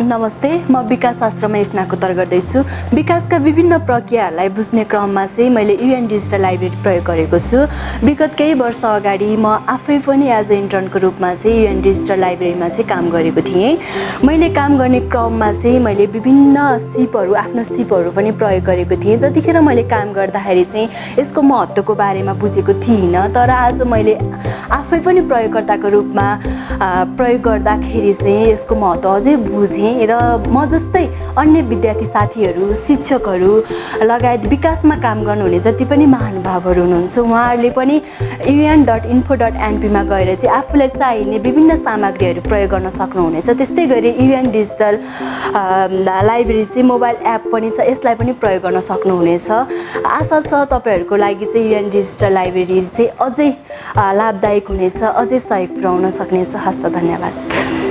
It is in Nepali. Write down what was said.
नमस्ते म विकास शास्त्रमा स्नाकोत्तर गर्दैछु। विकासका विभिन्न प्रक्रियाहरूलाई बुझ्ने क्रममा चाहिँ मैले युएन डिजिटल लाइब्रेरी प्रयोग गरेको छु। विगत केही वर्ष अगाडि म आफै पनि एज अ इन्टर्नको रूपमा चाहिँ युएन डिजिटल लाइब्रेरीमा चाहिँ काम गरेको थिएँ। मैले काम गर्ने क्रममा चाहिँ मैले विभिन्न सिपहरू आफ्नो सिपहरू पनि प्रयोग गरेको थिएँ। जतिखेर मैले काम गर्दाखेरि चाहिँ यसको महत्त्वको बारेमा बुझेको थिइनँ तर आज मैले आफै पनि प्रयोगकर्ताको रूपमा प्रयोग गर्दाखेरि चाहिँ यसको महत्त्व अझै बुझेँ। र म जस्तै अन्य विद्यार्थी साथीहरू शिक्षकहरू लगायत विकासमा काम गर्नुहुने जति पनि महानुभावहरू हुनुहुन्छ उहाँहरूले पनि युएन डट इन्फो डट एनपीमा गएर चाहिँ आफूलाई चाहिने विभिन्न सामग्रीहरू प्रयोग गर्न सक्नुहुनेछ। त्यस्तै गरी युएन डिजिटल लाइब्रेरी चाहिँ मोबाइल एप पनि छ यसलाई पनि प्रयोग गर्न सक्नुहुनेछ। आशा छ तपाईँहरूको लागि चाहिँ युएन डिजिटल लाइब्रेरी चाहिँ अझै लाभदायक हुनेछ अझै सहयोग पुऱ्याउन सक्नेछ। हस्त धन्यवाद।